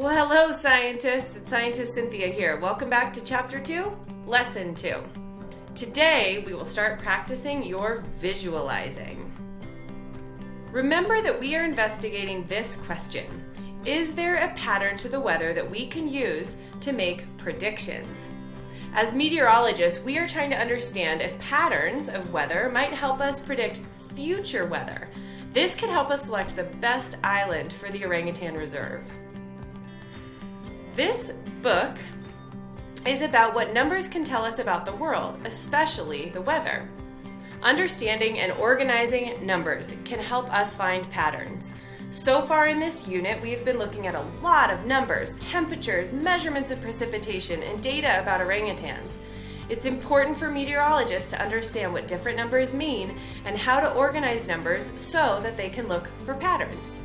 Well, hello, scientists. It's Scientist Cynthia here. Welcome back to Chapter 2, Lesson 2. Today, we will start practicing your visualizing. Remember that we are investigating this question Is there a pattern to the weather that we can use to make predictions? As meteorologists, we are trying to understand if patterns of weather might help us predict future weather. This can help us select the best island for the orangutan reserve. This book is about what numbers can tell us about the world, especially the weather. Understanding and organizing numbers can help us find patterns. So far in this unit, we've been looking at a lot of numbers, temperatures, measurements of precipitation, and data about orangutans. It's important for meteorologists to understand what different numbers mean and how to organize numbers so that they can look for patterns.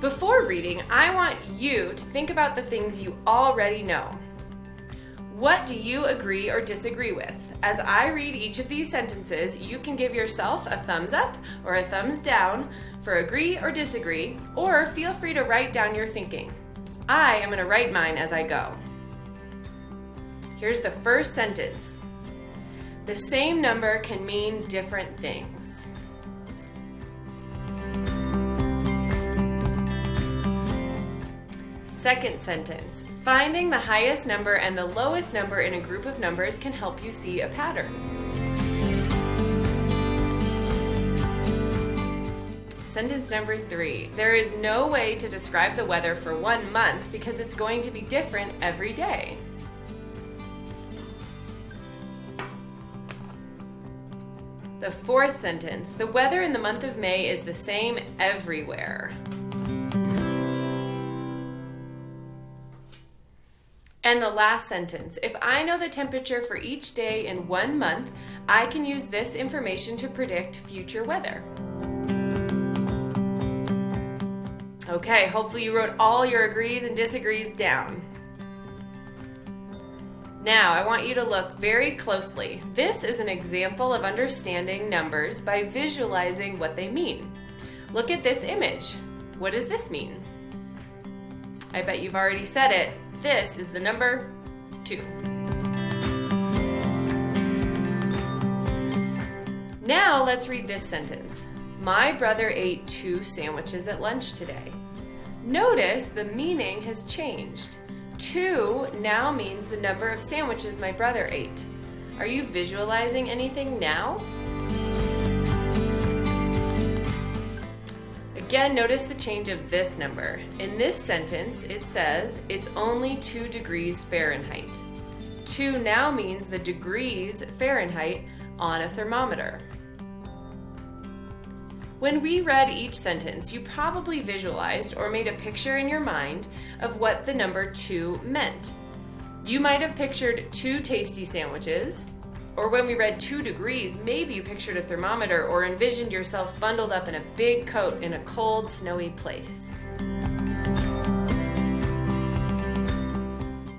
Before reading, I want you to think about the things you already know. What do you agree or disagree with? As I read each of these sentences, you can give yourself a thumbs up or a thumbs down for agree or disagree, or feel free to write down your thinking. I am going to write mine as I go. Here's the first sentence. The same number can mean different things. Second sentence. Finding the highest number and the lowest number in a group of numbers can help you see a pattern. Sentence number three. There is no way to describe the weather for one month because it's going to be different every day. The fourth sentence. The weather in the month of May is the same everywhere. And the last sentence, if I know the temperature for each day in one month, I can use this information to predict future weather. Okay, hopefully you wrote all your agrees and disagrees down. Now, I want you to look very closely. This is an example of understanding numbers by visualizing what they mean. Look at this image. What does this mean? I bet you've already said it. This is the number two. Now let's read this sentence. My brother ate two sandwiches at lunch today. Notice the meaning has changed. Two now means the number of sandwiches my brother ate. Are you visualizing anything now? Again, notice the change of this number. In this sentence, it says it's only 2 degrees Fahrenheit. 2 now means the degrees Fahrenheit on a thermometer. When we read each sentence, you probably visualized or made a picture in your mind of what the number 2 meant. You might have pictured two tasty sandwiches, or when we read two degrees, maybe you pictured a thermometer or envisioned yourself bundled up in a big coat in a cold, snowy place.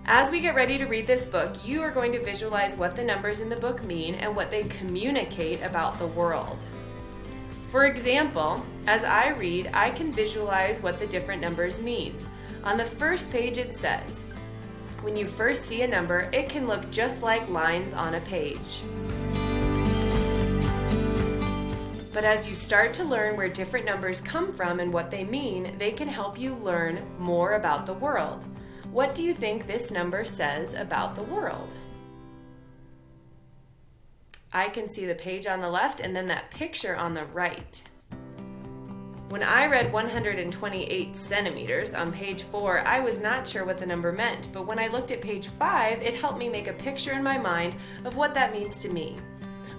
As we get ready to read this book, you are going to visualize what the numbers in the book mean and what they communicate about the world. For example, as I read, I can visualize what the different numbers mean. On the first page it says, when you first see a number, it can look just like lines on a page. But as you start to learn where different numbers come from and what they mean, they can help you learn more about the world. What do you think this number says about the world? I can see the page on the left and then that picture on the right. When I read 128 centimeters on page 4, I was not sure what the number meant, but when I looked at page 5, it helped me make a picture in my mind of what that means to me.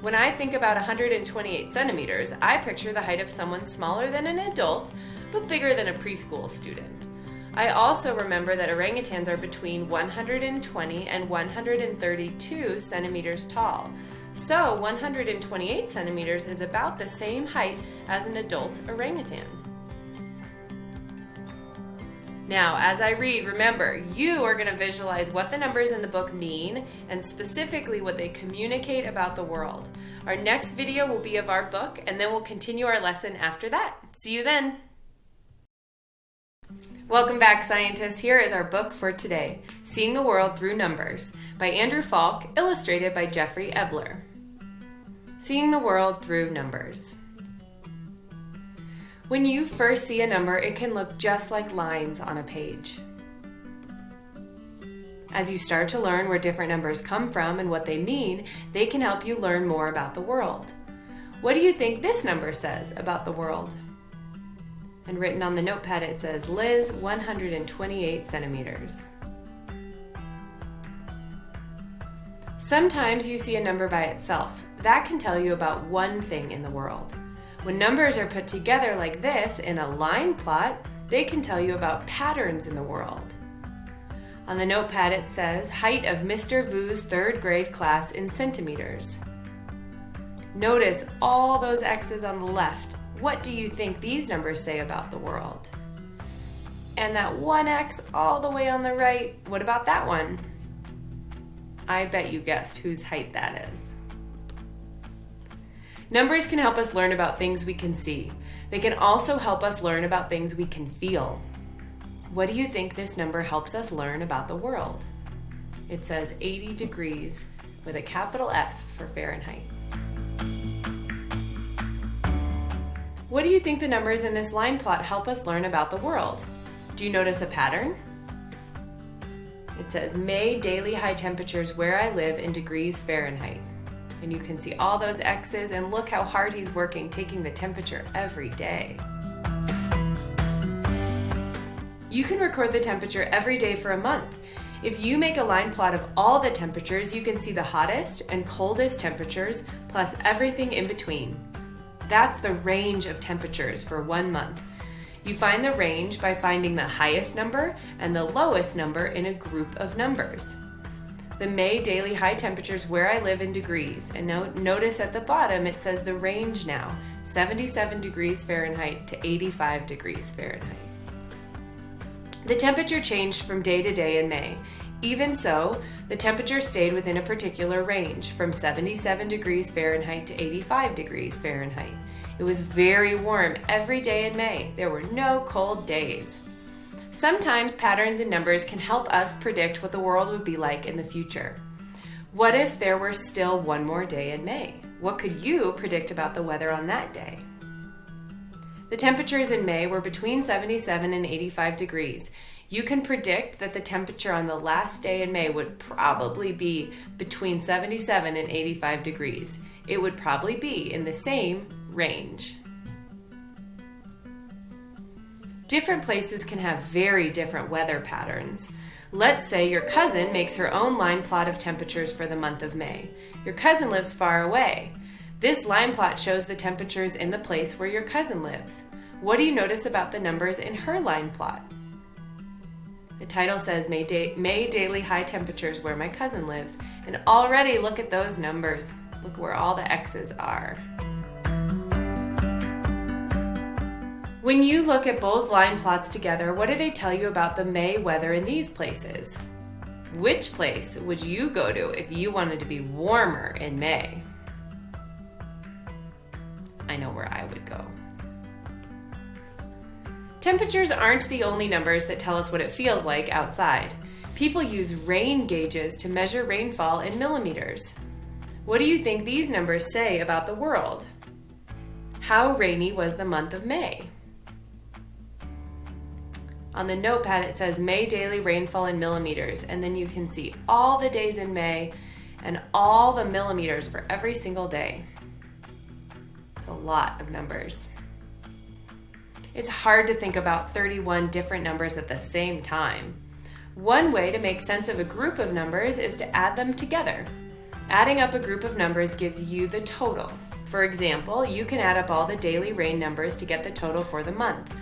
When I think about 128 centimeters, I picture the height of someone smaller than an adult, but bigger than a preschool student. I also remember that orangutans are between 120 and 132 centimeters tall, so 128 centimeters is about the same height as an adult orangutan. Now, as I read, remember, you are going to visualize what the numbers in the book mean and specifically what they communicate about the world. Our next video will be of our book and then we'll continue our lesson after that. See you then! Welcome back, scientists. Here is our book for today Seeing the World Through Numbers by Andrew Falk, illustrated by Jeffrey Ebler. Seeing the World Through Numbers. When you first see a number, it can look just like lines on a page. As you start to learn where different numbers come from and what they mean, they can help you learn more about the world. What do you think this number says about the world? And written on the notepad, it says Liz 128 centimeters. Sometimes you see a number by itself. That can tell you about one thing in the world. When numbers are put together like this in a line plot, they can tell you about patterns in the world. On the notepad it says, height of Mr. Vu's third grade class in centimeters. Notice all those X's on the left. What do you think these numbers say about the world? And that one X all the way on the right, what about that one? I bet you guessed whose height that is. Numbers can help us learn about things we can see. They can also help us learn about things we can feel. What do you think this number helps us learn about the world? It says 80 degrees with a capital F for Fahrenheit. What do you think the numbers in this line plot help us learn about the world? Do you notice a pattern? It says May daily high temperatures where I live in degrees Fahrenheit. And you can see all those X's and look how hard he's working taking the temperature every day. You can record the temperature every day for a month. If you make a line plot of all the temperatures, you can see the hottest and coldest temperatures plus everything in between. That's the range of temperatures for one month. You find the range by finding the highest number and the lowest number in a group of numbers. The May daily high temperatures where I live in degrees, and no, notice at the bottom it says the range now 77 degrees Fahrenheit to 85 degrees Fahrenheit. The temperature changed from day to day in May. Even so, the temperature stayed within a particular range from 77 degrees Fahrenheit to 85 degrees Fahrenheit. It was very warm every day in May. There were no cold days. Sometimes patterns in numbers can help us predict what the world would be like in the future. What if there were still one more day in May? What could you predict about the weather on that day? The temperatures in May were between 77 and 85 degrees. You can predict that the temperature on the last day in May would probably be between 77 and 85 degrees. It would probably be in the same range. Different places can have very different weather patterns. Let's say your cousin makes her own line plot of temperatures for the month of May. Your cousin lives far away. This line plot shows the temperatures in the place where your cousin lives. What do you notice about the numbers in her line plot? The title says May, da- May daily high temperatures where my cousin lives, and already look at those numbers. Look where all the X's are. When you look at both line plots together, what do they tell you about the May weather in these places? Which place would you go to if you wanted to be warmer in May? I know where I would go. Temperatures aren't the only numbers that tell us what it feels like outside. People use rain gauges to measure rainfall in millimeters. What do you think these numbers say about the world? How rainy was the month of May? On the notepad, it says May daily rainfall in millimeters, and then you can see all the days in May and all the millimeters for every single day. It's a lot of numbers. It's hard to think about 31 different numbers at the same time. One way to make sense of a group of numbers is to add them together. Adding up a group of numbers gives you the total. For example, you can add up all the daily rain numbers to get the total for the month.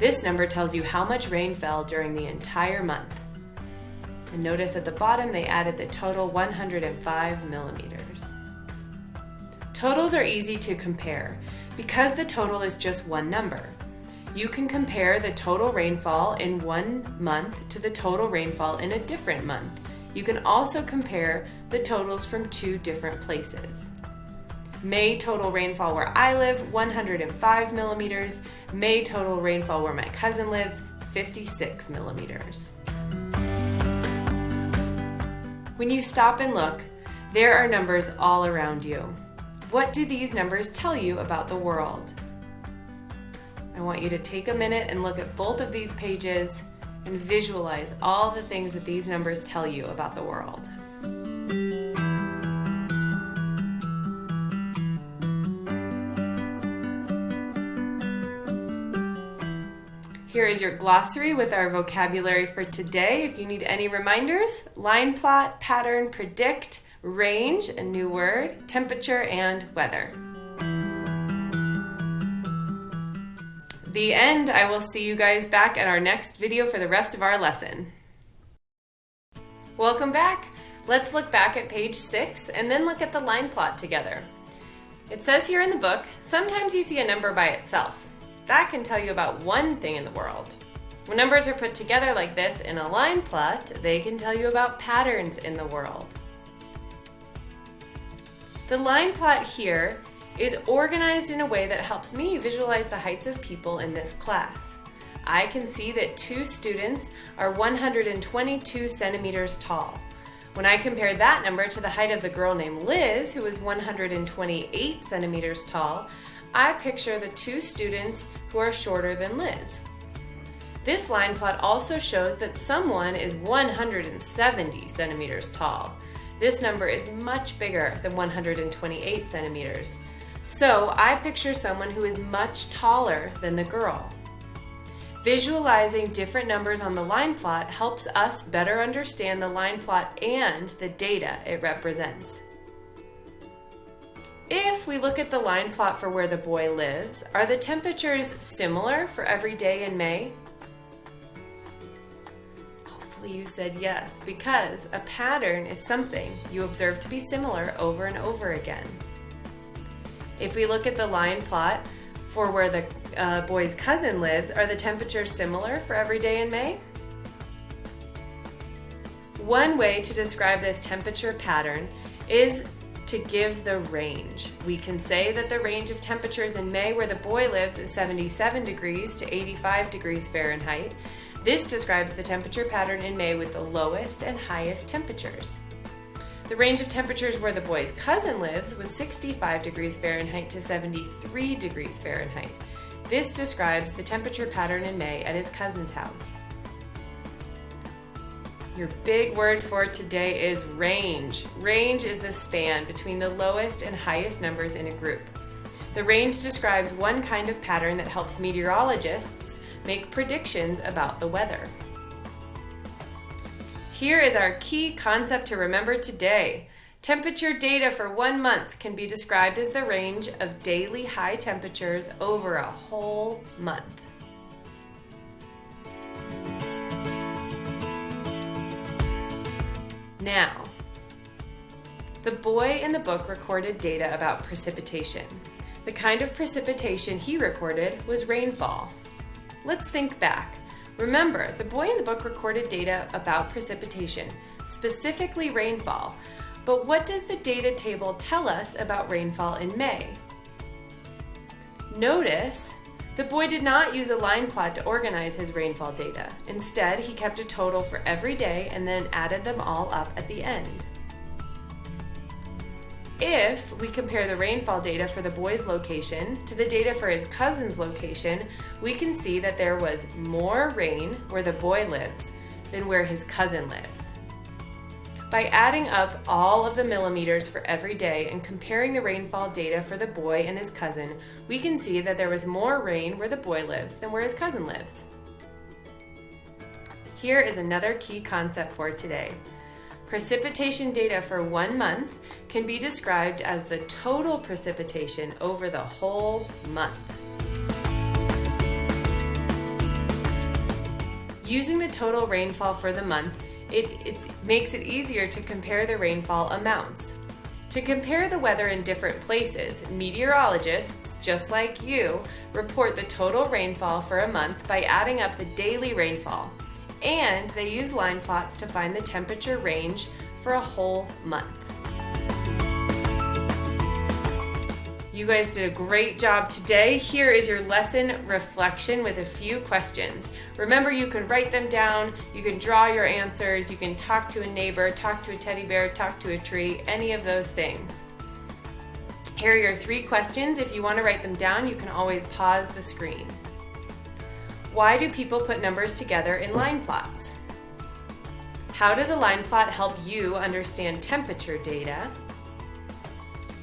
This number tells you how much rain fell during the entire month. And notice at the bottom they added the total 105 millimeters. Totals are easy to compare because the total is just one number. You can compare the total rainfall in one month to the total rainfall in a different month. You can also compare the totals from two different places. May total rainfall where I live, 105 millimeters. May total rainfall where my cousin lives, 56 millimeters. When you stop and look, there are numbers all around you. What do these numbers tell you about the world? I want you to take a minute and look at both of these pages and visualize all the things that these numbers tell you about the world. Here is your glossary with our vocabulary for today. If you need any reminders, line plot, pattern, predict, range, a new word, temperature, and weather. The end. I will see you guys back at our next video for the rest of our lesson. Welcome back. Let's look back at page six and then look at the line plot together. It says here in the book, sometimes you see a number by itself. That can tell you about one thing in the world. When numbers are put together like this in a line plot, they can tell you about patterns in the world. The line plot here is organized in a way that helps me visualize the heights of people in this class. I can see that two students are 122 centimeters tall. When I compare that number to the height of the girl named Liz, who is 128 centimeters tall, I picture the two students who are shorter than Liz. This line plot also shows that someone is 170 centimeters tall. This number is much bigger than 128 centimeters. So I picture someone who is much taller than the girl. Visualizing different numbers on the line plot helps us better understand the line plot and the data it represents. If we look at the line plot for where the boy lives, are the temperatures similar for every day in May? Hopefully you said yes, because a pattern is something you observe to be similar over and over again. If we look at the line plot for where the uh, boy's cousin lives, are the temperatures similar for every day in May? One way to describe this temperature pattern is to give the range. We can say that the range of temperatures in May where the boy lives is 77 degrees to 85 degrees Fahrenheit. This describes the temperature pattern in May with the lowest and highest temperatures. The range of temperatures where the boy's cousin lives was 65 degrees Fahrenheit to 73 degrees Fahrenheit. This describes the temperature pattern in May at his cousin's house. Your big word for today is range. Range is the span between the lowest and highest numbers in a group. The range describes one kind of pattern that helps meteorologists make predictions about the weather. Here is our key concept to remember today. Temperature data for one month can be described as the range of daily high temperatures over a whole month. Now, the boy in the book recorded data about precipitation. The kind of precipitation he recorded was rainfall. Let's think back. Remember, the boy in the book recorded data about precipitation, specifically rainfall. But what does the data table tell us about rainfall in May? Notice the boy did not use a line plot to organize his rainfall data. Instead, he kept a total for every day and then added them all up at the end. If we compare the rainfall data for the boy's location to the data for his cousin's location, we can see that there was more rain where the boy lives than where his cousin lives. By adding up all of the millimeters for every day and comparing the rainfall data for the boy and his cousin, we can see that there was more rain where the boy lives than where his cousin lives. Here is another key concept for today. Precipitation data for one month can be described as the total precipitation over the whole month. Using the total rainfall for the month, it, it makes it easier to compare the rainfall amounts. To compare the weather in different places, meteorologists, just like you, report the total rainfall for a month by adding up the daily rainfall. And they use line plots to find the temperature range for a whole month. You guys did a great job today. Here is your lesson reflection with a few questions. Remember, you can write them down, you can draw your answers, you can talk to a neighbor, talk to a teddy bear, talk to a tree, any of those things. Here are your three questions. If you want to write them down, you can always pause the screen. Why do people put numbers together in line plots? How does a line plot help you understand temperature data?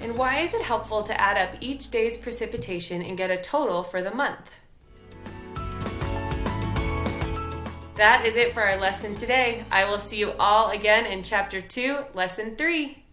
And why is it helpful to add up each day's precipitation and get a total for the month? That is it for our lesson today. I will see you all again in Chapter 2, Lesson 3.